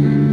Mm-hmm.